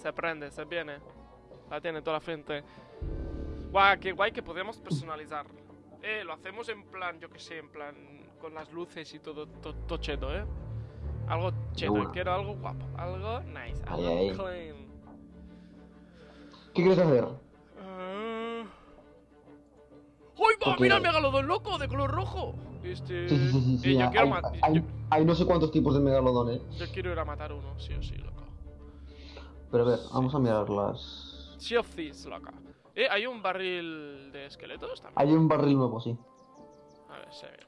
Se prende, se viene. La tiene toda la frente. Guau, qué guay que podemos personalizar. Eh, lo hacemos en plan, yo que sé, en plan con las luces y todo, to- todo cheto, eh. Algo cheto, quiero algo guapo, algo nice, algo clean. ¿Qué quieres hacer? ¡Uy, va! ¡Mira el megalodón loco de color rojo! Este. Sí, sí, sí, sí. sí, eh, yo, hay, quiero hay- yo, hay no sé cuántos tipos de megalodón, eh. yo quiero ir a matar uno, sí o sí, loco. Pero a ver, vamos a mirar las... Sea of Thieves, loca. Eh, hay un barril de esqueletos también. Hay un barril nuevo, sí. A ver, se ve.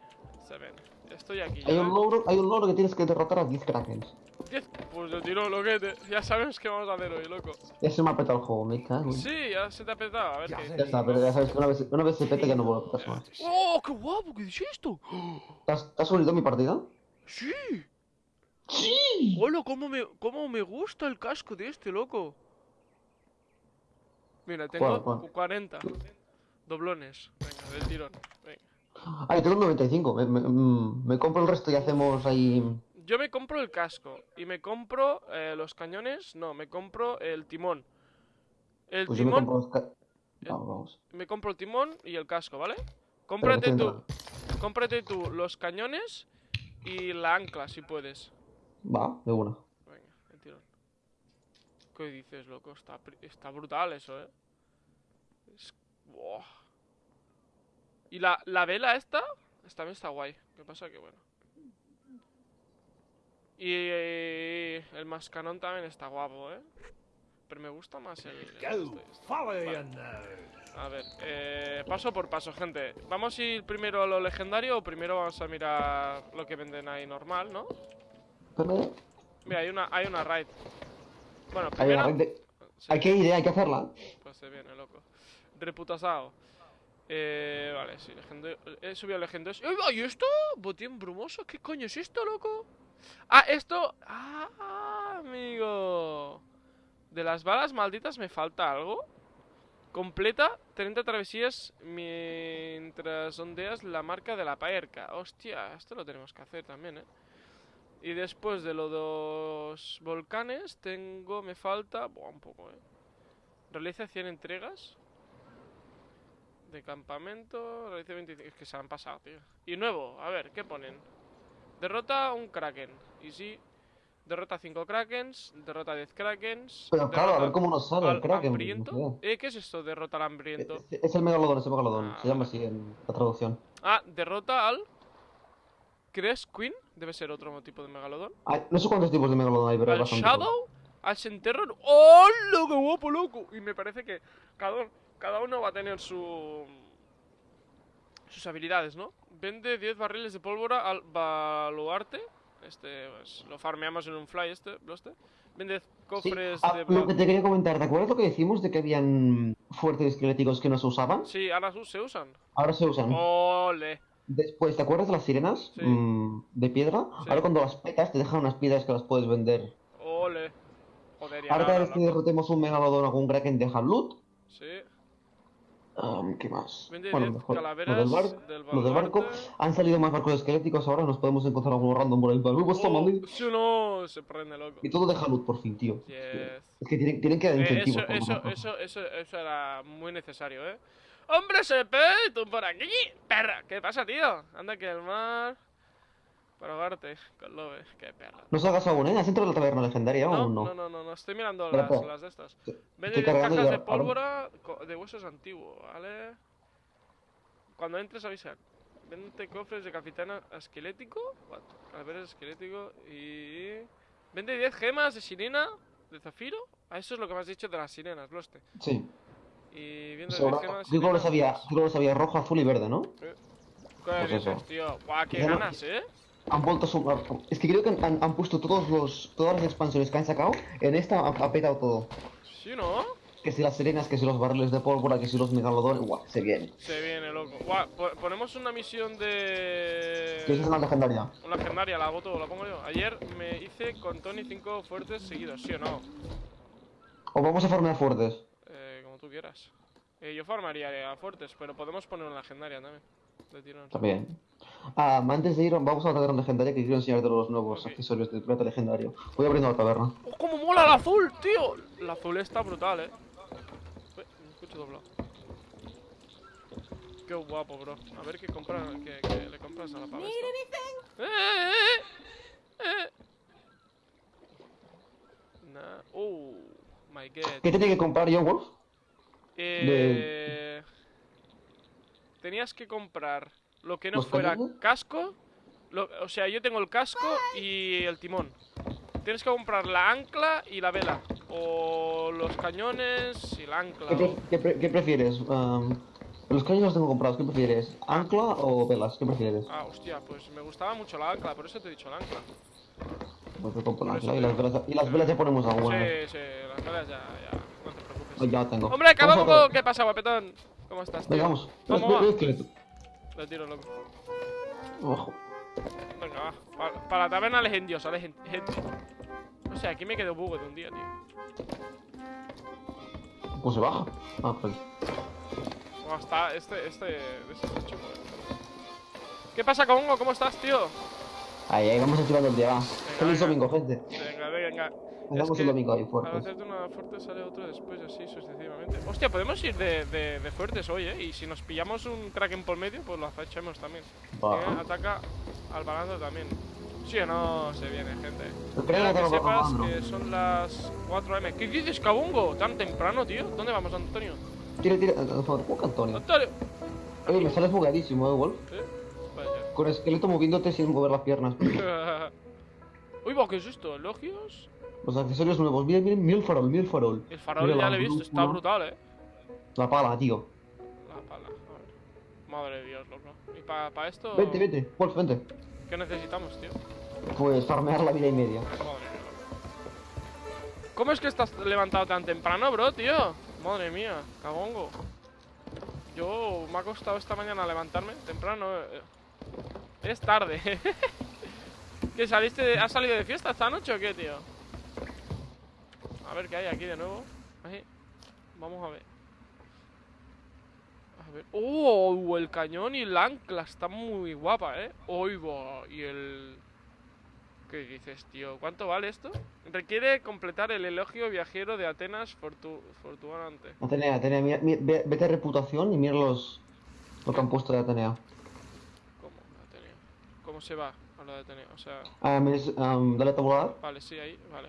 Se ven. Estoy aquí. Hay ya, un ¿eh? logro, hay un logro que tienes que derrotar a 10 krakens. Diez- Pues yo tiro loquete. Ya sabemos qué vamos a hacer hoy, loco. Ya se me ha petado el juego, me cago. Sí, ya se te ha petado. A ver Ya qué. sé. Ya está, pero ya sabes que una vez, una vez se pete ya no vuelve a petarse más. ¡Oh, qué guapo! ¿Qué es esto? ¿Te has, te has unido a mi partida? ¡Sí! ¡Sí! ¡Hola! ¿Cómo me, ¿Cómo me gusta el casco de este, loco? Mira, tengo ¿Cuál, cuál? cu- 40 doblones. Venga, del tirón. Venga. Ah, yo tengo un 95. Me, me- mm, me compro el resto y hacemos ahí... Yo me compro el casco y me compro eh, los cañones. No, me compro el timón. El Pues yo me timón, compro los... ca- Vamos, vamos. me compro el timón y el casco, ¿vale? Cómprate tú, cómprate tú los cañones y la ancla si puedes. Va, de una. Venga, el tirón. ¿Qué dices, loco? Está, está brutal eso, ¿eh? Es... Buah. Y la, la vela esta, esta también está guay. ¿Qué pasa? Que bueno. Y eh, el mascanón también está guapo, ¿eh? Pero me gusta más el... este. Vale. nose. A ver, eh, paso por paso, gente. ¿Vamos a ir primero a lo legendario o primero vamos a mirar lo que venden ahí normal, no? Mira, hay una, hay una raid. Bueno, Hay, primero... hay, de- Sí, hay que ir, hay que hacerla. Pues se viene, loco. Reputasado. Eh, vale, sí, legendario. He subido legendarios. ¡Eh, ¿Y esto? Botín brumoso. ¿Qué coño es esto, loco? Ah, esto. Ah, amigo. De las balas malditas me falta algo. Completa 30 travesías mientras ondeas la marca de la paerca. Hostia, esto lo tenemos que hacer también, eh. Y después de los dos volcanes, tengo. Me falta. Buah, un poco, eh. Realiza 100 entregas. De campamento. Realiza 25. Es que se han pasado, tío. Y nuevo, a ver, ¿qué ponen? Derrota un Kraken. Y sí. Derrota 5 Krakens. Derrota 10 Krakens. Pero claro, a ver cómo nos sale el Kraken. hambriento. Eh, ¿qué es esto? Derrota al hambriento. sé. Es el megalodón, es el megalodón. Ah, Se llama así en la traducción. Ah, derrota al. ¿Crees Queen? Debe ser otro tipo de megalodón. Ay, no sé cuántos tipos de megalodón hay, pero hay bastante. Shadow, al Senterror. ¡Oh, qué guapo, loco! Y me parece que cada, cada uno va a tener su. sus habilidades, ¿no? Vende 10 barriles de pólvora al baluarte. Este, pues, lo farmeamos en un fly, este. Vende Sí. cofres Ah, de. lo que te quería comentar, ¿te acuerdas lo que decimos de que habían fuertes esqueléticos que no se usaban? Sí, ahora se usan. Ahora se usan. ¡Ole! Después, ¿te acuerdas de las sirenas Sí. Mm, de piedra? Sí. Ahora cuando las petas te dejan unas piedras que las puedes vender. ¡Ole! Joder, Ahora cada vez que derrotemos un megalodón o algún kraken dejan loot. Sí. Um, ¿Qué más? Vende Bueno, 10 mejor. calaveras Lo del, bar- del lo del barco. Han salido más barcos esqueléticos, ahora nos podemos encontrar alguno random por ahí. ¡Uh, pues toma, Oh, sí o no, se prende loco. Y todo deja loot por fin, tío. Yes. Es que tienen, tienen que dar Eh, incentivos. eso, eso, eso, eso, eso era muy necesario, ¿eh? ¡Hombre, se tú por aquí! ¡Perra! ¿Qué pasa, tío? Anda que el mar... Para ahogarte con Lobe. ¡Qué perra! No salgas aún, ¿eh? ¿Has entrado en la taberna legendaria No, o no? no, no, no, no, estoy mirando Espera, las, de estas. Vende 10 cargando y cajas de ahora- pólvora de huesos antiguos, ¿vale? Cuando entres avisa. Vende cofres de capitana esquelético. What? Calaveras esquelético y... Vende 10 gemas de sirena, de zafiro. A eso es lo que me has dicho de las sirenas, Bloste. Sí. Y viendo Pues 10 ahora- gemas Yo creo que sirenas, sabía, pues, creo que sabía rojo, azul y verde, ¿no? ¿Qué Pues dices, eso. tío? Guau, qué ganas, ¿eh? Han vuelto a sumar. Es que creo que han, han puesto todos los, todas las expansiones que han sacado. En esta ha, ha petado todo. Sí, ¿no? Que si las sirenas, que si los barriles de pólvora, que si los megalodones. Guau, se viene. Se viene, loco. Guau, ponemos una misión de... Que es una legendaria. Una legendaria, la voto, la pongo yo. Ayer me hice con Tony 5 fuertes seguidos, ¿sí o no? O vamos a farmear fuertes. Eh, tú quieras. Eh, yo farmaría a fuertes, pero podemos poner una legendaria también. De tirón. También. Ah, antes de ir, vamos a la taberna legendaria que quiero enseñarte los nuevos Ok. accesorios de pirata legendario. Voy abriendo la taberna. ¡Oh, cómo mola el azul, tío! El azul está brutal, eh. Ué, me escucho doblado. Qué guapo, bro. A ver qué compra, qué, qué le compras a la pava esta. ¡Eh, eh, eh! eh! Nah. Oh, my god. ¿Qué tiene que comprar John Wolf? Eh... Tenías que comprar lo que no ¿Los fuera cañones? casco. lo- o sea, yo tengo el casco y el timón. Tienes que comprar la ancla y la vela. O los cañones y la ancla. ¿Qué, pre- o- qué pre- qué prefieres? Um, los cañones los tengo comprados. ¿Qué prefieres? ¿Ancla o velas? ¿Qué prefieres? Ah, hostia, pues me gustaba mucho la ancla, por eso te he dicho la ancla. Pues compro la ancla y las velas, y las velas ya ponemos alguna. Sí, sí, las velas ya, ya. Oh, ya tengo. ¡Hombre, por- ¿Qué pasa, guapetón? ¿Cómo estás? Venga, vamos. ¿Cómo Ve- va? ve. Le tiro, loco. Ojo. Venga, va. Para, para la taberna legendiosa, legend... O sea, aquí me quedo bugo de un día, tío. Pues se baja. Ah, pues. Bueno, está, este, este, este está chulo, eh. ¿Qué pasa, Congo? ¿Cómo estás, tío? Ahí, ahí, vamos activando el día, va. Feliz domingo, gente. Venga, venga. Hagamos que el domingo ahí Al fuertes. hacerte una fuerte sale otro después, así sucesivamente. Hostia, podemos ir de, de, de fuertes hoy, ¿eh? Y si nos pillamos un kraken por medio, pues lo echamos también. Va. Eh, Ataca al balando también. Sí o no, se viene, gente. Quiero kraken que al sepas que son las 4 am. ¿Qué dices, Cabungo? ¿Tan temprano, tío? ¿Dónde vamos, Antonio? Tira, tira. Por favor, Antonio. ¡Antonio! Oye, me sales bugadísimo, eh, Wolf. ¿Eh? Con esqueleto moviéndote sin mover las piernas. Uy, va, ¿qué es esto? ¿Elogios? Los accesorios nuevos. Miren, miren, mira el farol, mira el farol. El farol Mira ya lo he visto, está brutal, eh. La pala, tío. La pala, a ver. Madre de Dios, loco. ¿Y para esto? Vente, vente. Wolf, vente. ¿Qué necesitamos, tío? Pues farmear la vida y media. Madre mía. ¿Cómo es que estás levantado tan temprano, bro, tío? Madre mía, cabongo. Yo me ha costado esta mañana levantarme temprano. eh. Es tarde. ¿Qué saliste? de- ¿Has salido de fiesta esta noche o qué, tío? A ver qué hay aquí de nuevo. Vamos a ver. A ver. ¡Oh! El cañón y el ancla está muy guapa, ¿eh? ¡Oigo! Y el. ¿Qué dices, tío? ¿Cuánto vale esto? Requiere completar el elogio viajero de Atenas fortu Fortuante. Atenea, Atenea, mira, mira, ve- vete a reputación y mira los. Lo que han puesto de Atenea. ¿Cómo? Ateneo. ¿Cómo se va a lo de Ateneo? O sea, Ah, es, am, dale a tabular vale, sí, ahí, vale.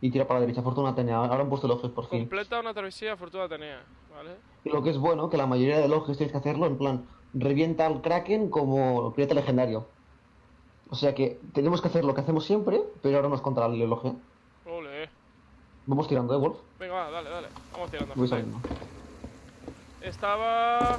y tira para la derecha. Fortuna Atenea. Ahora han puesto elogios por fin. Completa una travesía Fortuna Atenea, ¿vale? Y lo que es bueno, que la mayoría de elogios tienes que hacerlo en plan, revienta al Kraken como pirata legendario. O sea que tenemos que hacer lo que hacemos siempre, pero ahora no es contra el elogio. Ole. Vamos tirando, ¿eh, Wolf? Venga, va, dale, dale. Vamos tirando. Voy gente. saliendo. Estaba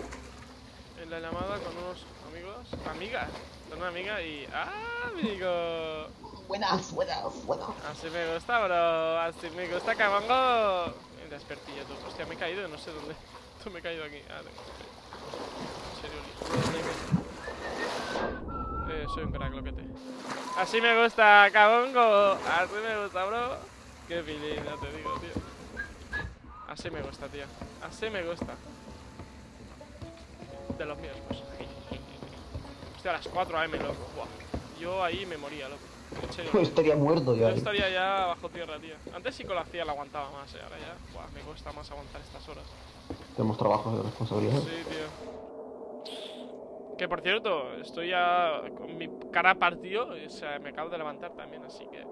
en la llamada con unos amigos, amigas, con una amiga y... ¡Ah, amigo! Buenas, buenas, buenas. Así me gusta, bro. Así me gusta, cabango. Despertillo tú. Hostia, me he caído, no sé dónde. Tú me he caído aquí. Ah, tengo. En serio, Eh, soy un crack, loquete. Así me gusta, cabongo. Así me gusta, bro. Qué feeling, ya te digo, tío. Así me gusta, tío. Así me gusta. De los míos, pues. Hostia, a las 4 AM, loco. Buah. Yo ahí me moría, loco. En serio. Estaría muerto ya. Yo ¿eh? estaría ya bajo tierra, tío. Antes sí que lo hacía, lo aguantaba más, eh. Ahora ya, buah, me cuesta más aguantar estas horas. Tenemos trabajos de responsabilidad. Sí, tío. Que por cierto, estoy ya con mi cara partido, o sea, me acabo de levantar también, así que.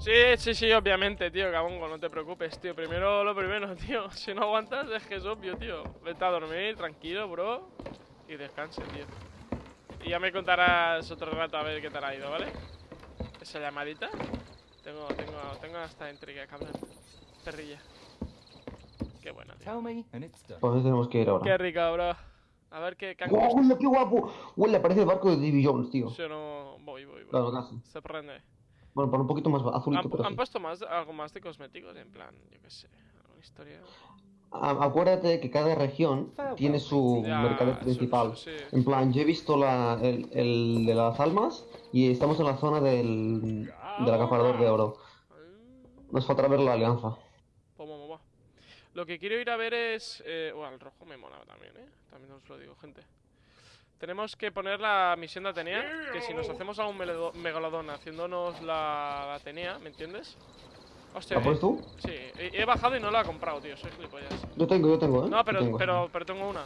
Sí, sí, sí, obviamente, tío, cabongo, no te preocupes, tío. Primero lo primero, tío. Si no aguantas, es que es obvio, tío. Vete a dormir, tranquilo, bro. Y descanse, tío. Y ya me contarás otro rato a ver qué tal ha ido, ¿vale? Esa llamadita. Tengo, tengo, tengo hasta intriga, cabrón. Perrilla. Qué buena, tío. Pues tenemos que ir ahora. Qué rica, bro. A ver qué, ¡Guau, qué guapo! Huele, parece el barco de Davy Jones, tío. Sí o no. Voy, voy, voy. Claro, casi. Se prende. Bueno, para un poquito más azulito, Han, pero han sí. puesto más, algo más de cosméticos, en plan, yo qué sé. Alguna historia. Ah, Acuérdate que cada región tiene su Ya, mercader su- principal. su- sí. En plan, yo he visto la, el, el de las almas y estamos en la zona del, del acaparador de oro. Mm, Nos falta ver la alianza. Pues. Lo que quiero ir a ver es... Eh, bueno, el rojo me mola también, ¿eh? También os lo digo, gente. Tenemos que poner la misión de Atenea, que si nos hacemos a un megalodón haciéndonos la, Atenea, ¿me entiendes? Hostia, ¿La pones eh, tú? Sí, he, he bajado y no la he comprado, tío, soy gilipollas. Yo tengo, yo tengo, ¿eh? No, pero, tengo. pero, pero tengo una.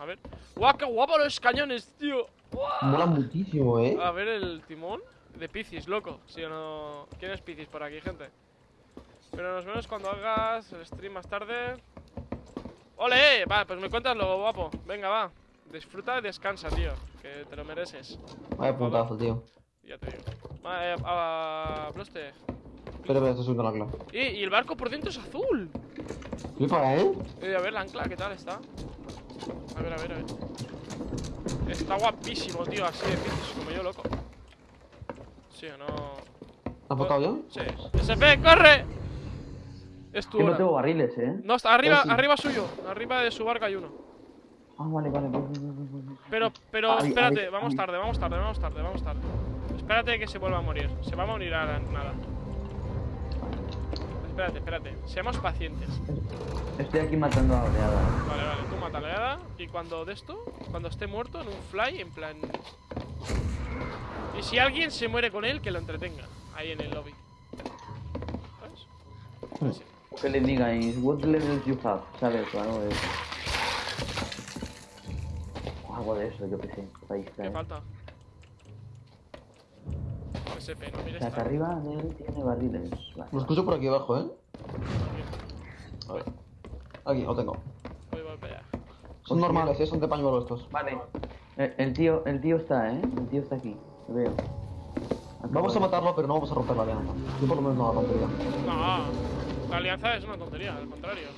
A ver. ¡Guau, qué guapo los cañones, tío! ¡Guau! Mola muchísimo, ¿eh? A ver el timón de Piscis, loco. ¿Sí o no? ¿Quién es Piscis por aquí, gente? Pero nos vemos cuando hagas el stream más tarde. ¡Ole! Vale, pues me cuentas luego, guapo. Venga, va. Disfruta y descansa, tío. Que te lo mereces. Vaya puntazo, tío. Ya te digo. Va, eh, a, Bloste. Espera, espera, estoy subiendo la ancla. ¡Eh! Y el barco por dentro es azul. Flipa, ¿eh? Eh, a ver la ancla, ¿qué tal está? A ver, a ver, a ver. Está guapísimo, tío, así de Piscis, como yo, loco. ¿Sí o no? ¿Has tocado yo? Sí. SP, corre. Es tu Que no tengo barriles, ¿eh? No, está arriba, sí. arriba suyo. Arriba de su barca hay uno. Ah, vale, vale. voy, voy. Pero, pero, espérate, vamos tarde, vamos tarde, vamos tarde, vamos tarde. Espérate que se vuelva a morir. Se va a morir ahora, nada. Espérate, espérate. Seamos pacientes. Estoy aquí matando a la oleada. Vale, vale, tú mata la oleada. Y cuando de esto, cuando esté muerto en un fly, en plan. Y si alguien se muere con él, que lo entretenga. Ahí en el lobby. ¿Sabes? Así. Que le digáis, what levels you have, ¿sabes? O algo de eso. O algo de eso, yo qué sé. Para ¿Qué distraer. falta? SP, no mires que tanto. arriba de él tiene barriles. Vale. Lo escucho por aquí abajo, ¿eh? Aquí. A ver. Aquí, lo tengo. Voy, voy para allá. Son normales, ¿eh? Son de pañuelo estos. Vale. El, el tío, el tío está, ¿eh? El tío está aquí. Lo veo. Vamos a matarlo, pero no vamos a romper la alianza. Yo por lo menos no la rompería. No, la alianza es una tontería, al contrario.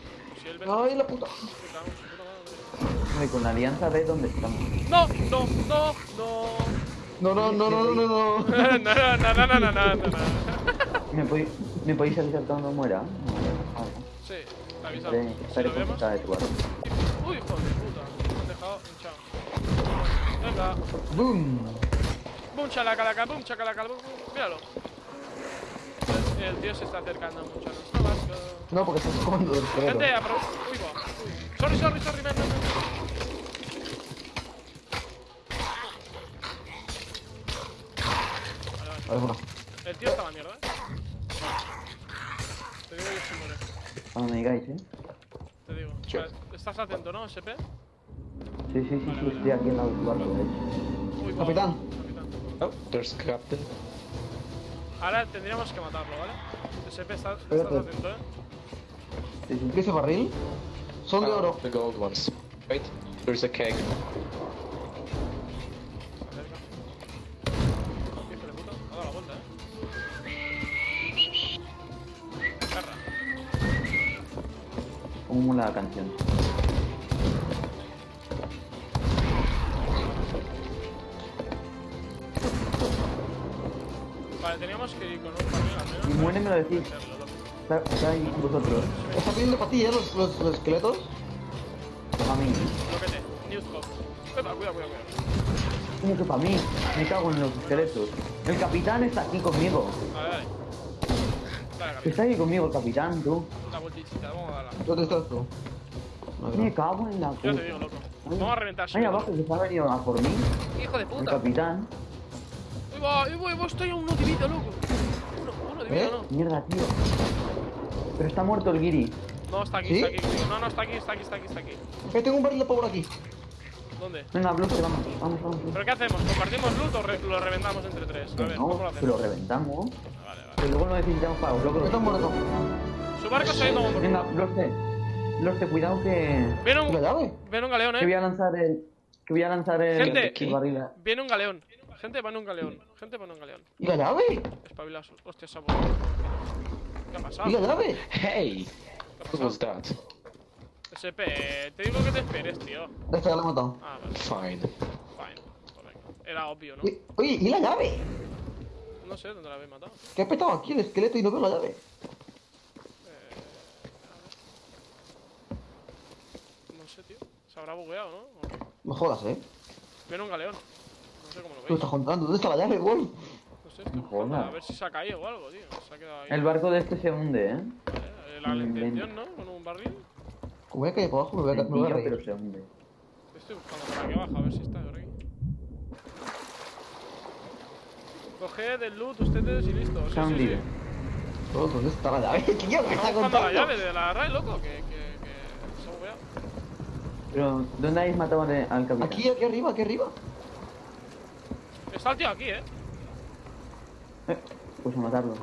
Si él vende. ¡Ay, la puta! Puta, Hombre, con la alianza ve dónde estamos. No, no, no, no. No, no, no, no, no, no, no. no, no, no, no, no, no, no, no. ¿Me, podéis- ¿Me podéis avisar cuando muera? Vale. Sí, avisamos. Estaré, Si estaré lo vemos. contenta de tu barco. Uy, hijo de puta. Me han dejado hinchado. Venga. ¡Boom! Boom, chalacalaca, boom, chacalaca, boom. Míralo. El tío se está acercando mucho a nuestro barco. No, porque estás comiendo del esqueleto. Gente, aprovecha. Uy, va. Uy. Sorry, sorry, sorry, ven, ven, ven. Vale, vale. A ver, bueno. El tío está a la mierda, ¿eh? Te digo que se muere. Cuando me digáis, ¿eh? Te digo. Vale, ¿Estás atento, no, SP? Sí, sí, sí, Vale, sí, vale. estoy aquí en la del barco, de hecho. Uy. Capitán. Capitán. Oh, there's Captain. Ahora tendríamos que matarlo, ¿vale? SP, estás, estás atento, ¿eh? Sí, sí. ¿Qué ese barril? Son de Oh, oro. The gold ones. Wait, there's a keg. La canción? Vale, teníamos que ir con un barril al menos. Y muere me lo decís. Está, está ahí vosotros. ¿Están pidiendo para ti, eh? Los, los, los esqueletos. A mí. Bloquete. Newscope. Cuidado, cuidado, cuidado. ¿Cómo que para mí? Me cago en los esqueletos. El capitán está aquí conmigo. Vale, dale. Dale, Está aquí conmigo el capitán, tú. La vueltita, vamos a darla. ¿Dónde estás tú? No, Me cago en la Yo te puta. digo, loco. Vamos a reventar Ahí abajo que se ha venido a por mí. Hijo de El puta. capitán. Uy, va, uy, va, estoy a uno de vida, loco. Uno, uno de vida, ¿Eh? no. Mierda, tío. Pero está muerto el guiri. No, está aquí, ¿Sí? está aquí. No, no, está aquí, está aquí, está aquí, está aquí. Eh, tengo un barril de power aquí. ¿Dónde? Venga, bloque, vamos. Vamos, vamos. ¿Pero qué hacemos? ¿Compartimos loot o re- lo reventamos entre tres? A ver, ¿cómo lo no, hacemos? pero reventamos. Vale, vale. Que luego no necesitamos para los locos. Está muerto. Su barco se ha ido Venga, Bloste. Bloste, cuidado que. Viene ¿Y la un, llave? viene un galeón, Que voy eh. a lanzar el. Que voy a lanzar el. Gente. el barril. Viene un galeón. Gente, van un galeón. Gente, van un galeón. ¿Y la llave? Espabilaos. Hostia, ha ¿Qué ha pasado? ¿Y la llave? Hey! ¿Qué was that? SP, te digo que te esperes, tío. Esta ya la he matado. Ah, vale. Fine. Fine. Correcto. Era obvio, ¿no? Uy, Oye, ¿y la llave? No sé dónde la habéis matado. Que ha petado aquí el esqueleto y no veo la llave. No sé, tío. Se habrá bugueado, ¿no? No jodas, eh. Viene un galeón. No sé cómo lo ¿Qué me veis. estás contando? ¿Dónde está la llave, Wolf? No sé, estoy No buscando, jodas. A ver si se ha caído o algo, tío. Se ha quedado ahí. El barco de este se hunde, ¿eh? Vale, ver eh, la, la Mm, intención, ¿no? Con un barril. Como voy a caer por abajo, me voy a, me voy a reír. pero se hunde. Estoy buscando por aquí abajo a ver si está por aquí. Coged el loot ustedes y listo. Sí, sí, sí. ¿Dónde está la llave? Tío, ¿qué está buscando la contando? llave de la RAI, loco. Que. Pero, ¿dónde habéis matado al capitán? Aquí, aquí arriba, aquí arriba. Está el tío aquí, eh. Eh, pues a matarlo.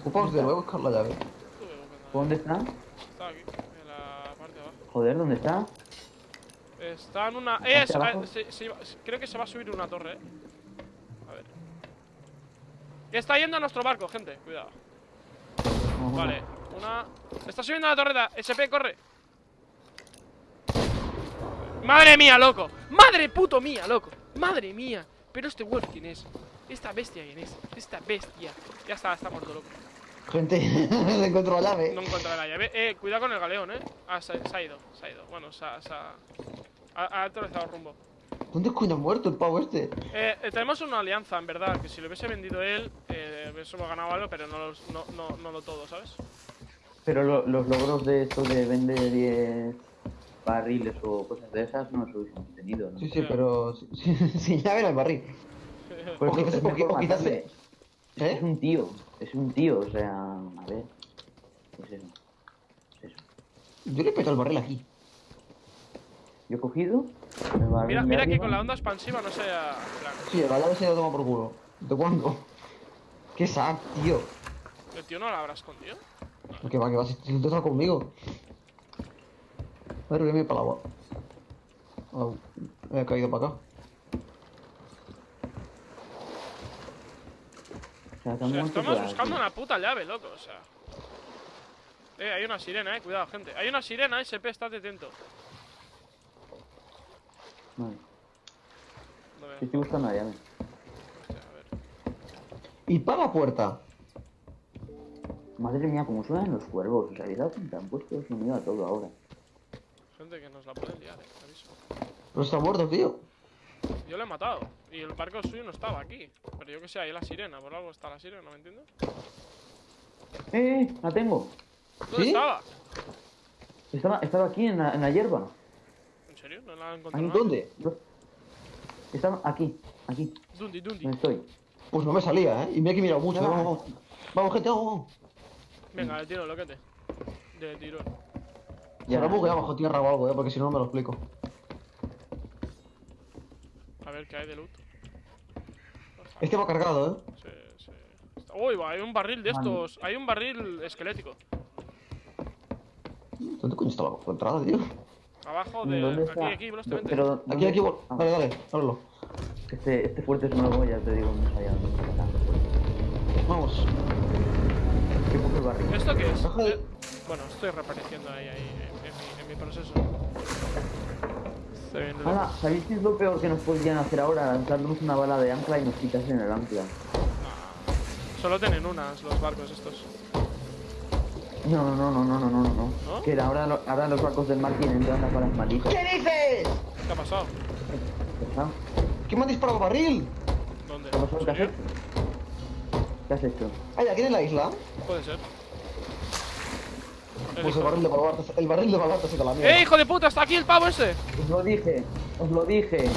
Ocupaos de a buscar la llave. ¿Dónde está? Está aquí, en la parte de abajo. Joder, ¿dónde está? Está en una. Eh, se- eh, se- se iba- creo que se va a subir una torre, eh. A ver. Está yendo a nuestro barco, gente. Cuidado. Vale, una. Está subiendo a la torreta. SP, corre. Madre mía, loco. Madre puto mía, loco. Madre mía. Pero este wolf, ¿quién es? Esta bestia, ¿quién es? Esta bestia. Ya está, está muerto, loco. Gente, no encuentro la llave. No encuentra la llave. Eh, cuidado con el galeón, eh. Ah, se, se ha ido, se ha ido. Bueno, se ha. Se ha, ha, el rumbo. ¿Dónde coño ha muerto el pavo este? Eh, eh, tenemos una alianza, en verdad. Que si lo hubiese vendido él, eh, hubiésemos ganado algo, pero no, los- no, no, no lo todo, ¿sabes? Pero lo- los logros de esto de vender 10 barriles o cosas de esas no los hubiésemos tenido, ¿no? Sí, sí, pero sin, sin llave en el barril. Pues o quizás- es o mejor qui- o quizás matarle. Es ¿Eh? un tío, es un tío, o sea, a ver. Pues eso. Eso. Yo le peto el barril aquí. Yo he cogido. el Mira, mira que arriba, con la onda expansiva no sea. Sí, la llave se la toma por culo. ¿De cuándo? Qué sad, tío. El tío no la habrá escondido. Que va, que va, si tú estás conmigo. A ver, voy a ir para el agua. Au, he caído para acá. O sea, se O han sea, muerto estamos buscando aquí. una puta llave, loco, o sea. Eh, hay una sirena, eh, cuidado, gente. Hay una sirena, SP, estate atento. Vale, sí, estoy buscando la llave. Hostia, a ver. Y para la puerta. Madre mía, cómo suenan los cuervos. ¿Os habéis dado cuenta? Han puesto sonido a todo ahora. Gente que nos la puede liar, eh, te aviso. Pero está muerto, tío. Yo lo he matado. Y el barco suyo no estaba aquí. Pero yo que sé, ahí la sirena. Por algo está la sirena, ¿no me entiendes? ¡Eh! eh, ¡La tengo! ¿Dónde ¿Sí? estaba? Estaba, estaba aquí en la, en la hierba. ¿En serio? ¿No la he ¿Ahí encontrado? ¿Dónde? Estaba aquí, aquí, Dundi, Dundi. donde estoy. Pues no me salía, ¿eh? Y que he mirado mucho. Va. Vamos, vamos. Vamos, gente, vamos, vamos. Venga, de tiro, loquete. De tirón. Se lo bugueado bajo tierra o algo, ¿eh? Porque si no, no me lo explico. A ver qué hay de loot. Este va cargado, ¿eh? Sí, sí. Uy, va, hay un barril de estos. Hay un barril esquelético. ¿Dónde coño está la entrada, tío? Abajo de. ¿Dónde Aquí, está? aquí, velozmente. Pero, Aquí, ¿dónde- aquí, vol- Ah, Dale, dale, ábrelo. Este, este fuerte es nuevo, ya te digo, no. Vamos. Yo cojo el barril. ¿Esto qué es? De- Bueno, estoy reapareciendo ahí, ahí, en, en mi, en mi proceso. Estoy ¿sabéis qué es lo peor que nos podrían hacer ahora? Lanzarnos una bala de ancla y nos quitasen el ancla. Nah. Solo tienen unas los barcos estos. No, no, no, no, no, no, no, no. ¿No? Que ahora, lo- ahora los barcos del mar tienen todas las balas malitas. ¿Qué dices? ¿Qué ha pasado? ¿Quién me ha disparado el barril? ¿Dónde? ¿Qué? ¿En ¿Qué has hecho? ¿Qué has hecho? Ay, aquí en la isla. Puede ser. Pues el barril de Baluarte, el barril de Baluarte se te la mierda. ¡Eh, hijo de puta! ¡Está aquí el pavo ese! Os lo dije, os lo dije.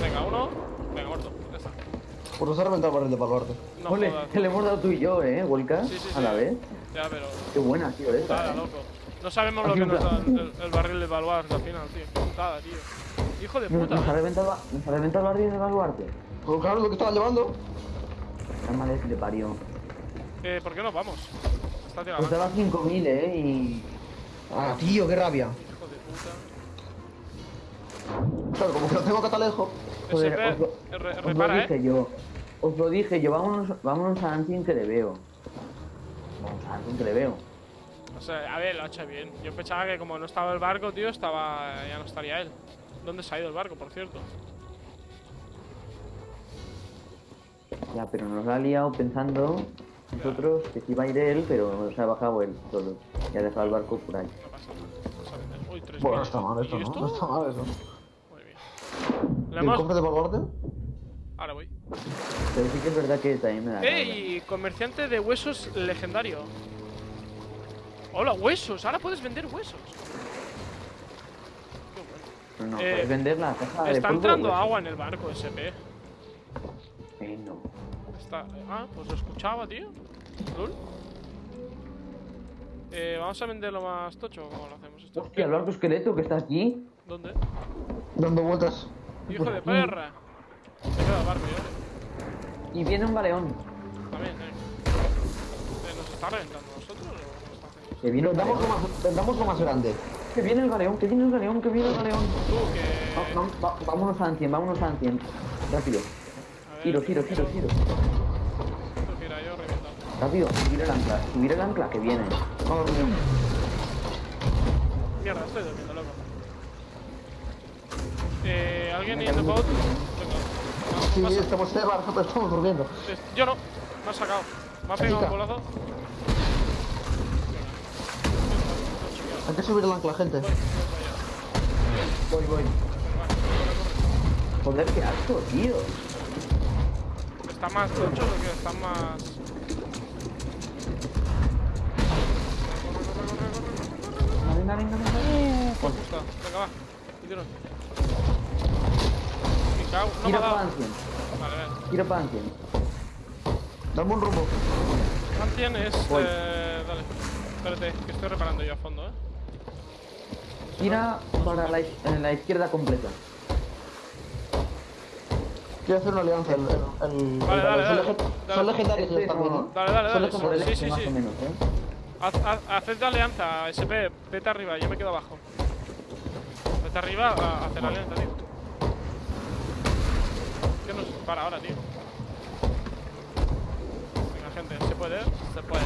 Venga, uno. Venga, muerto. Ya está. Pues nos ha reventado el barril de Baluarte. No Ole, jodas. que le hemos dado tú y yo, ¿eh, Volca? Sí, sí, A sí. la vez. Ya, pero. Qué buena sido esta, Putada, ¿eh? loco. No sabemos lo que nos da el, el barril de baluarte al final, tío. Putada, tío. Hijo de puta. nos ha reventado, nos ha reventado el barril de baluarte. Pues claro, lo que estaban llevando. La madre que le parió. Eh, ¿por qué nos vamos? Está tirando. Pues daba 5.000, ¿eh? Y... Ah, tío, qué rabia. Hijo de puta. Claro, como que lo tengo catalejo. Joder, os lo, re- os lo repara, dije eh. yo. Os lo dije yo, vámonos, vámonos a Ancien que le veo. Vamos a Ancien que le veo. O sea, a ver, lo ha hecho bien. Yo pensaba que como no estaba el barco, tío, estaba. ya no estaría él. ¿Dónde se ha ido el barco, por cierto? Ya, pero nos ha liado pensando nosotros que sí iba a ir él, pero se ha bajado él solo. Y ha dejado el barco por ahí. No pasa nada. Vamos a vender. Uy, tres Bueno, está mal esto, ¿Y ¿no? esto? No está mal eso. Muy bien. ¿Y Le el hemos... cofre de Baluarte? Ahora voy. Pero sí que es verdad que también me da. ¡Ey! Comerciante de huesos legendario. Hola, huesos. Ahora puedes vender huesos. Qué bueno. Pero no, Eh, puedes vender la caja de Está entrando agua en el barco SP. Eh, no. Está... Ah, pues lo escuchaba, tío. Lul. Eh, vamos a venderlo más tocho. ¿Cómo lo hacemos esto? Hostia, el barco esqueleto que está aquí. ¿Dónde? Dando vueltas. Hijo de perra. Se queda barco, yo. Y viene un galeón. También, eh. Eh, ¿Nos está reventando a nosotros o qué está haciendo? Que viene el Vendamos lo más, vendamos lo más grande. Que viene el galeón, que viene el galeón, que viene el galeón. Tú, Va- que... va- va- vámonos a Ancien, vámonos a Ancien. Rápido. Giro, giro, giro, giro. Tú gira, yo reviento. Rápido, subir el ancla. Subir el ancla que viene. Vamos, Rubén. Mierda, estoy durmiendo, loco. Eh, ¿alguien the boat? Venga. Sí, Pasa. estamos barco, pero estamos durmiendo. Yo no, me ha sacado. Me ha pegado un Chica. bolazo. Hay que subir el ancla, gente. Voy, voy. Joder, qué asco, tío. Está más tocho que está más. Venga, venga, venga. Pues justo. Venga, va. Y tiro. Me. No me Giro ha para dado. Ancien. Vale, vale. Giro para Ancien. Dame un rumbo. Ancien es. Voy. Eh, dale. Espérate, que estoy reparando yo a fondo, eh. Gira para la, la izquierda completa. Quiero hacer una alianza. El, el, el- Vale, el- dale, son, dale, son legendarios ¿eh? Dale, dale, Son dale. Sí, este, sí, más sí. o menos, ¿eh? Haz, haz, haced alianza, SP. Vete arriba, yo me quedo abajo. Vete arriba a hacer alianza, tío. ¿Qué nos para ahora, tío? Venga, gente, ¿se puede? Se puede.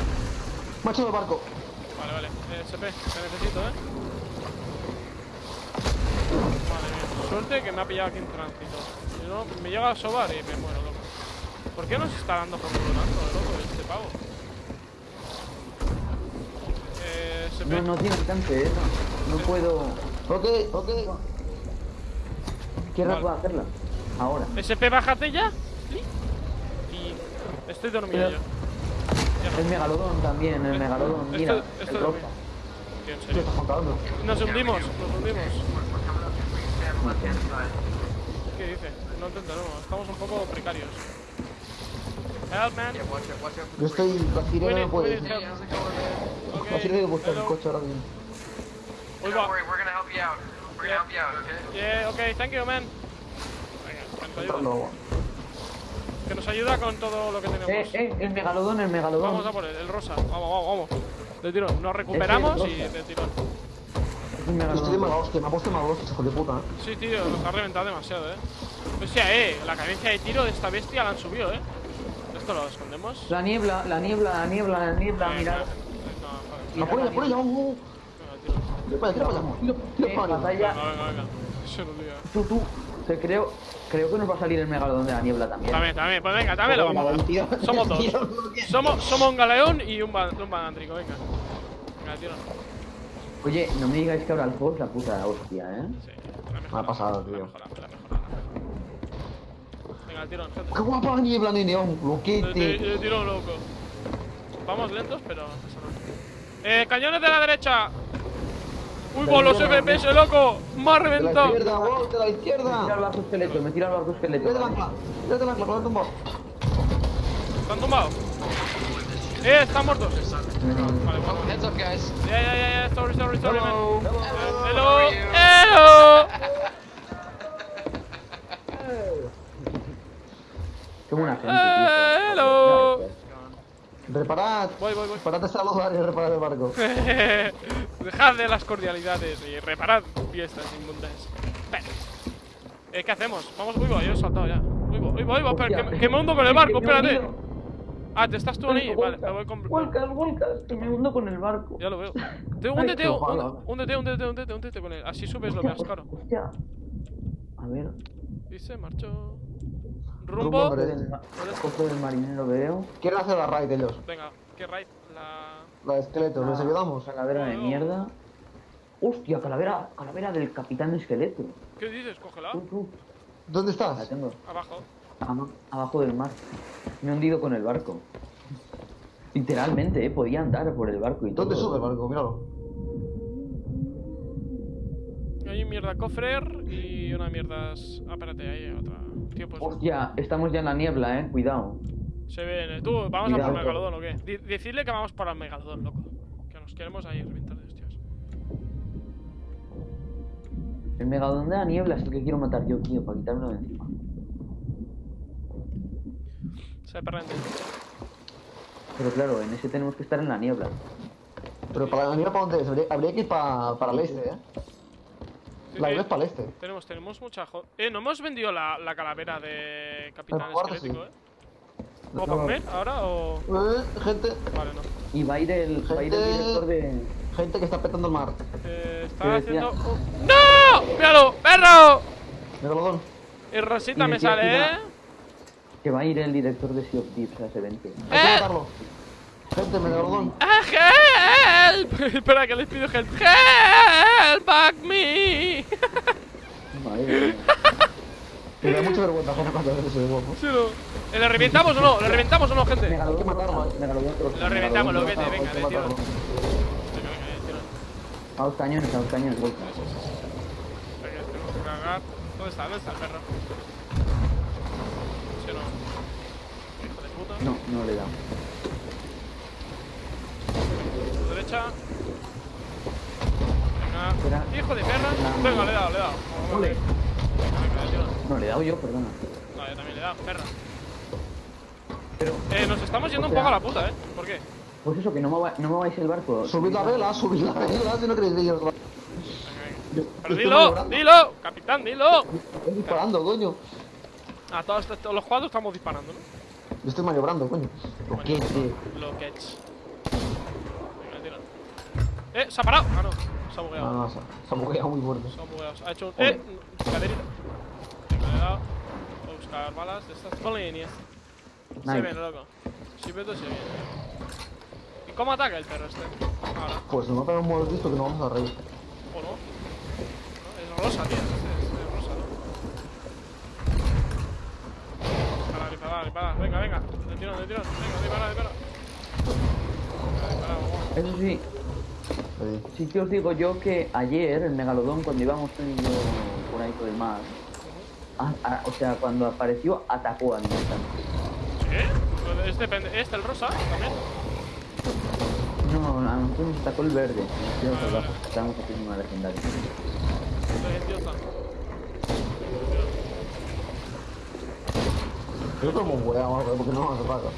Macho del barco. Vale, vale. Eh, SP, te necesito, ¿eh? Madre mía. Suerte que me ha pillado aquí en tránsito. Si no, me llega a sobar y me muero, loco. ¿Por qué nos está dando por culo tanto, loco, este pavo? Eh, SP. No, no tiene alcance, ¿eh? No, no puedo... Ok, ok. ¿Qué Vale. puedo hacerla? Ahora. SP, bájate ya. Y estoy dormido yo. Ya El megalodón también, el Esto- megalodón. Mira, esto el lo rosa. Tío, en ¿Qué serio. estás contando? Nos hundimos, nos hundimos. ¿Qué dice? No entendemos, estamos un poco precarios. Help, man. Yo estoy. Sirena need, no. La Okay, sirena buscar el coche ahora mismo. Uy, Don't va. worry, we're gonna help you out. We're gonna help you out, okay? Yeah, okay, thank you, man. Venga, que ayuda. Que nos ayuda con todo lo que tenemos. Eh, eh, el megalodón, el megalodón. Vamos a por él, el rosa. Vamos, vamos, vamos. De tirón, nos recuperamos y de tirón. Estoy de mala hostia, me ha puesto de mala hostia, hijo de puta. ¿eh? Sí, tío, nos ha reventado demasiado, eh. O sea, eh, la cadencia de tiro de esta bestia la han subido, eh. Esto lo escondemos. La niebla, la niebla, la niebla, la niebla, Eh, mirad. no, joder. La pone, la pone, ya, uh. Tira para allá, tira para allá. Tira, tira Eh, para allá. Venga, venga, venga. Se nos lía. Tú, tú. Que creo, creo que nos va a salir el megalodón de la niebla también. También, también, pues venga, también lo vamos a dar. Somos dos. Somos, somos un galeón y un, ba- un banántrico, venga. Venga, tiro. Oye, no me digáis que ahora el es la puta hostia, ¿eh? Sí, Me ha pasado, tío. La mejorada, la mejorada. Venga, el tirón, gente. Qué guapa la niebla, nene, un El, ti- loquete. el tirón loco. Vamos lentos, pero no pasa nada. Eh, cañones de la derecha. Uy, con los FPS, loco. Me ha De la reventado. izquierda, wow, de la Me izquierda. barco esqueleto, me tira al barco esqueleto. Tírate el ancla, tírate el ancla, con el tumbo. ¿Están tumbados? Eh, están muertos. Vale, bueno. heads up, guys. Ya, ya, ya, ya. Sorry, sorry, sorry, man. Hello. How are Hello. Gente, Eh, tío. hello. Reparad. Voy, voy, voy. Reparad de saludar y reparad el barco. Dejad de las cordialidades y reparad fiestas inmundas. Eh, ¿Qué hacemos? Vamos, uy, voy, yo he saltado ya. Uy, voy, uy, voy, voy, pero que, que me hundo con el barco, espérate. Ah, ¿te estás tú ahí? Vale, me voy con... Vuelcas, vuelcas, que me hundo con el barco. Ya lo veo. Te, ojalá. húndete, húndete, húndete, húndete con él. Así subes lo más caro. Hostia. A ver. Y se marchó. Rumbo, Rumbo. hombre. El ma- cofre del marinero veo. Quieren hacer la raid ellos. Venga, ¿qué raid? La... La de esqueleto, ¿les ayudamos? Calavera de mierda. Hostia, calavera, calavera del capitán esqueleto. ¿Qué dices? Cógela. Tú, tú. ¿Dónde La estás? tengo. Abajo. Aba- Abajo del mar. Me he hundido con el barco. Literalmente, eh, podía andar por el barco y todo. ¿Dónde sube el barco? Míralo. Hay un mierda cofrer y una mierda. Ah, espérate, hay otra. Tío, pues. Hostia, estamos ya en la niebla, eh, cuidado. Se viene. Tú, ¿vamos a Cuidado. por Megalodón o qué? Di- decidle que vamos para el Megalodón, loco. Que nos queremos ahí reventar de hostias. El megalodón de la niebla es el que quiero matar yo, tío, para quitármelo de encima. Se perrente. Pero claro, en ese tenemos que estar en la niebla. Pero para la mira para dónde es. Habría, habría que ir pa- para el este, ¿eh? La Eh, isla es para el este. Tenemos, tenemos mucha jo- Eh, no hemos vendido la, la calavera de Capitán Esquelético, sí. eh. ¿Cómo para comer ahora o.? Eh, gente, Vale, no. Y va a ir el, va a ir el Gente. director de... gente que está petando el mar. Eh, está haciendo. un- ¡No! ¡Míralo! ¡Perro! Megalodón. Y Rosita Y me sale, que ¿eh? iba- Que va a ir el director de Sea of Thieves a ese evento. Hay que ¡Eh! matarlo. Gente, Megalodón. ¡Ah, ¡Help! Espera, que les pido help. ¡Help! ¡Back me! Madre. Me da mucha vergüenza ajena cuando ves ese guapo. Sí, no. ¿Eh, ¿Le reventamos o no? ¿Le reventamos o no, gente? Megalodón Hay que rosa, eh. Megalodón rosa, Lo reventamos, lo vete, venga, que de tiro. de. A los cañones, a los cañones, vuelta. Tenemos que cargar. ¿Dónde está? ¿Dónde está el perro? ¿Sí no? Hijo de puta. No, no le da. Tu derecha. Espera. Hijo de perra. La- Venga, le he dado, le he dado. Ole. No, le he dado yo, perdona. No, yo también le he dado, perra. Pero, Eh, nos estamos yendo O un poco a la puta, ¿eh? ¿Por qué? pues eso, que no me, va- no me vais el barco. Subid la vela, subid la vela, si no queréis ir. Venga, venga. Pero dilo, dilo, capitán, dilo. Estoy disparando, coño. A todos, todos los cuadros estamos disparando, ¿no? Yo estoy maniobrando, coño. ¿Por qué, tío? Lo que es. Venga, tira. Eh, se ha parado. Ah, no. Se ha bugueado. No, no, se, se ha bugueado muy fuerte. Se ha bugueado. Se ha hecho un. Eh, caderita. Le he dado. Voy a buscar balas de estas. Se Nice. viene, loco. Si veo se viene. ¿Y cómo ataca el perro este? Ahora. Pues a pegar un mordisco que no vamos a reír. ¿O no? No, Es rosa, tío. Es, es rosa, ¿no? Dispara, dispara, dispara. Venga, venga. De tirón, de tirón. Venga, dispara, dispara. Venga, dispara, vamos. Eso sí, Sí. sí que os digo yo que ayer el megalodón, cuando íbamos yo por ahí por el mar, a- a- o sea, cuando apareció, atacó al instante. ¿Sí? Pero Es depende. ¿Este, el rosa? También. No, a nosotros nos atacó el verde. Nos quedamos Vale, abajo, vale. Estábamos haciendo una legendaria. Este idiota. Creo que hemos bugueado algo, porque no ataca.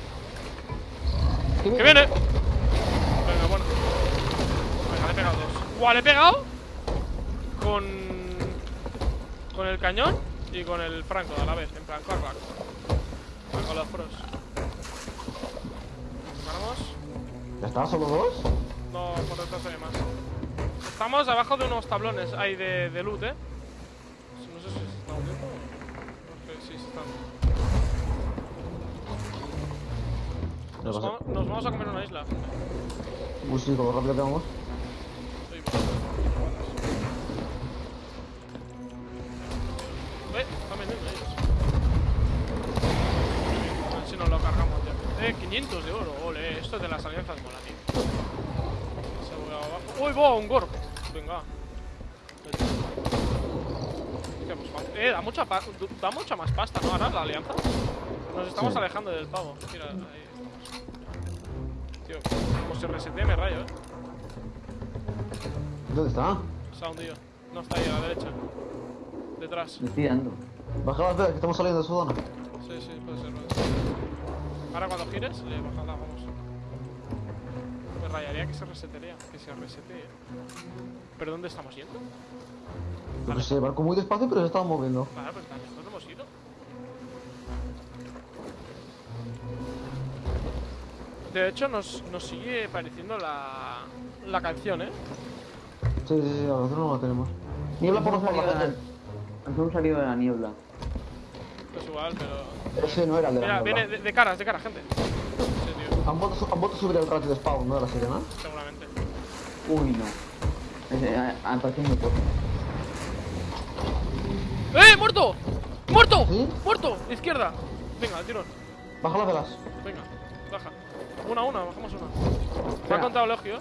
¡Que viene! Venga, bueno. Venga, le he pegado dos. ¡Guau! Le he pegado con. con el cañón y con el franco a la vez, en plan, corback. Con los pros. Vamos. ¿Ya está? ¿Solo dos? No, por detrás hay más. Estamos abajo de unos tablones ahí de, de loot, eh. No sé si se está hundiendo. No sé si se están. No Nos, nos vamos a comer una isla. Uy, sí, con lo rápido que vamos. Abajo. ¡Uy, va! Un gorp. Venga. Pues, eh, da mucha, da más pasta, ¿no? Ahora la alianza. Nos estamos Sí. alejando del pavo. Mira, ahí estamos. Tío, como se resetea me rayo, eh. ¿Dónde está? Se ha hundido. No está ahí a la derecha. Detrás. Dando. Baja velas, que estamos saliendo de su zona. Sí, sí, puede ser. Ahora cuando gires, le bajará, vamos. Rayaría que se. Que se resetee. ¿Pero dónde estamos yendo? Yo que sé, barco muy despacio, pero se estaba moviendo. Vale, pues tan lejos no hemos ido. De hecho, nos, nos sigue pareciendo la, la canción, ¿eh? Sí, sí, sí, a nosotros no la tenemos. Niebla por Nos por hemos la salido de la- nos hemos salido de la niebla. Es igual, pero. Ese no era el de la Mira, niebla. viene de, de caras, de caras, gente. Han vuelto, han vuelto a subir el ratio de spawn, ¿no? De la sirena. seguramente. Uy, no. A- a- parece muy poco. ¡Eh! ¡Muerto! ¡Muerto! ¿Sí? ¡Muerto! Izquierda. Venga, al tirón. Baja las velas. Venga, baja. Una, una, bajamos una. Me ha Espera. contado elogio.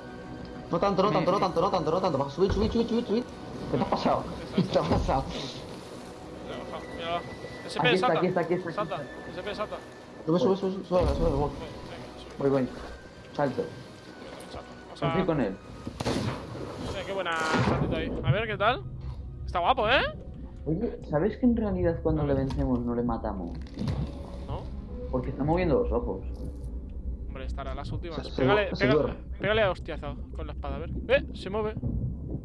No tanto, no tanto, no tanto, no tanto, no tanto. Baja, subid, subid, subid, subid, subid. ¿Qué te ha pasado? ¿Qué te ha pasado? Ya, baja, mira. SP, Aquí está, salta. aquí está, aquí está, aquí Salta. SP, salta. Sube, sube, sube, sube, sube, sube, sube. Voy, voy. Salto. Vamos Confío con él. Hostia, qué buena saltito ahí. A ver, ¿qué tal? Está guapo, ¿eh? Oye, ¿sabes que en realidad cuando le vencemos no le matamos? ¿No? Porque está moviendo los ojos. Hombre, estará las últimas. Pégale, pégale, a hostiazo con la espada, a ver. ¡Eh! Se mueve.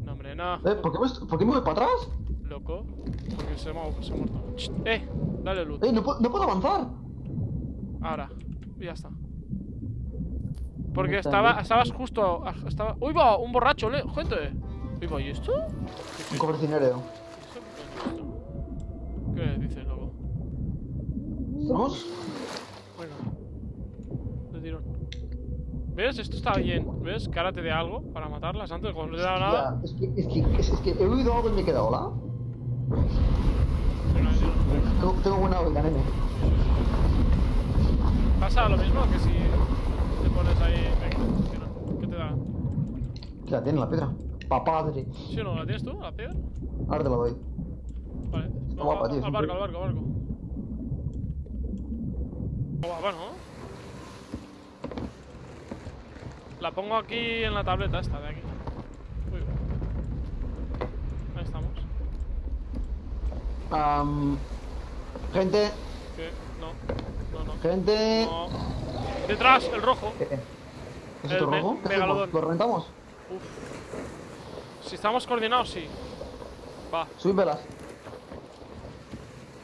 No, hombre, no. Eh, ¿por qué, me, ¿por qué me voy para atrás? Loco. Porque se, ha- se ha muerto. ¡Eh! Dale luz. Eh, no, puedo- no puedo avanzar. Ahora. Y ya está. Porque ¿Dónde está estaba, estabas justo. Estaba. ¡Uy, va! Un borracho, le, gente. Uy, va, ¿y esto? Un cobercinero. ¿Qué dices, loco? Venga. De tirón. ¿Ves? Esto está bien. ¿Ves? Que ahora te dé algo para matarlas antes, cuando no te da nada. Es, que, es, que, es, es que he oído algo y me he quedado, ¿la? De. Tengo, tengo buena oída, nene. Pasa lo mismo que si pones ahí. Venga. ¿Qué te da? La tiene la piedra. Papadre. ¿Sí o no? ¿La tienes tú? ¿La piedra? Ahora te la doy. Vale. Está guapa, tío, Al barco, al barco, al barco. Guapa, ¿no? La pongo aquí en la tableta esta de aquí. Uy. Ahí estamos. Am, gente, ¿Qué? No. No, no. gente. No. Detrás, el rojo. ¿Qué? ¿Es el esto me- rojo? ¿Lo reventamos? Uf. Si estamos coordinados, sí. Va. Subid velas.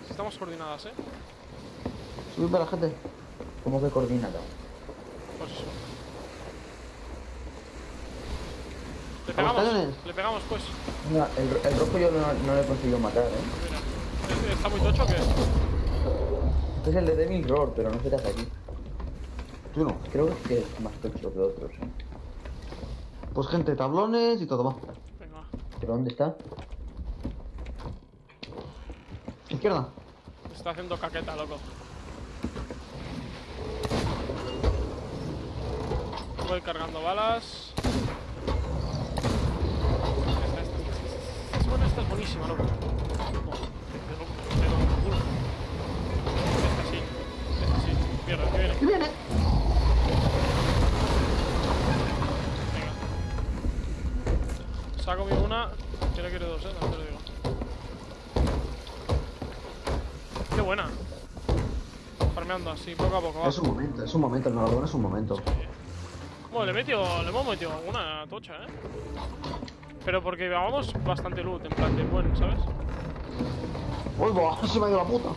Si estamos coordinadas, ¿eh? Subid velas, gente. ¿Cómo que coordinado? Pues eso. Le ¿A los pegamos. Le pegamos, pues. No, el, el rojo yo no, no le he conseguido matar, ¿eh? Mira. ¿Este ¿Está muy tocho o qué? Este es el de Devil Roar, pero no sé qué hace aquí. Tú no. Creo que es más tocho que otros, ¿eh? Pues gente, tablones y todo, va. Venga. ¿Pero dónde está? Izquierda. Está haciendo caqueta, loco. Voy cargando balas. Esta, esta, esta, esta. Es buenísima, loco. Esta sí. Esta sí. Mierda, que viene. ¡Que viene! Venga. Saco mi una. Que no quiero dos, eh. No te lo digo. Qué buena. Farmeando así, poco a poco. va. Es un momento, es un momento, el megalodón es un momento. Bueno, le, he metido, le hemos metido alguna tocha, ¿eh? Pero porque llevábamos bastante loot, en plan de bueno, ¿sabes? ¡Uy, va! Se me ha ido la puta.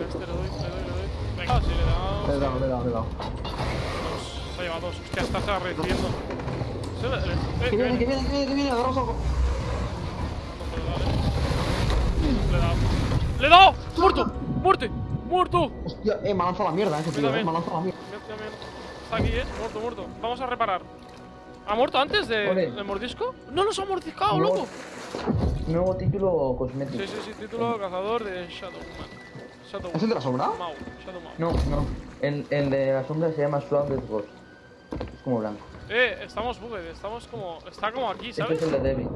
Este le doy, le doy, le doy. Venga, si le damos. Le he dado, le he dado, le he dado. Se ha llevado dos. Hostia, está recibiendo. Se le- le- eh, ¡Que viene, que viene. que viene, que viene! Darle. Le he dado. ¡Le he dado! ¡Muerto! ¡Muerte! ¡Muerto! Hostia, eh, me ha lanzado la mierda, tío, eh, también. me ha lanzado la mierda. Está aquí, eh. Muerto, muerto. Vamos a reparar. ¿Ha muerto antes de, del mordisco? ¡No nos ha mordiscado, loco! Nuevo título cosmético. Sí, sí, sí. Título cazador de Shadowman. Shadow ¿Es el de la sombra? Mau. Shadow Mau. No, no. El, el de la sombra se llama Shrouded Ghost. Es como blanco. Eh, estamos bugged, estamos como. Está como aquí, Este ¿sabes? es el de Devil.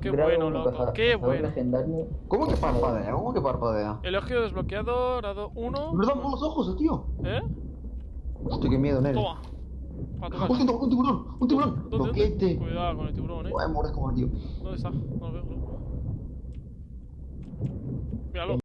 Qué Grado bueno, loco. Qué cazador bueno. legendario. ¿Cómo que parpadea? ¿Cómo que parpadea? Elogio desbloqueado, grado 1. Me dan por los ojos, el tío. ¿Eh? Hostia, qué miedo, nene. Toma. Hostia, un tiburón, un tiburón. ¿Dónde, dónde? Boquete. Cuidado con el tiburón, eh. Voy a morir como el tío. ¿Dónde está? No lo veo, no. Míralo.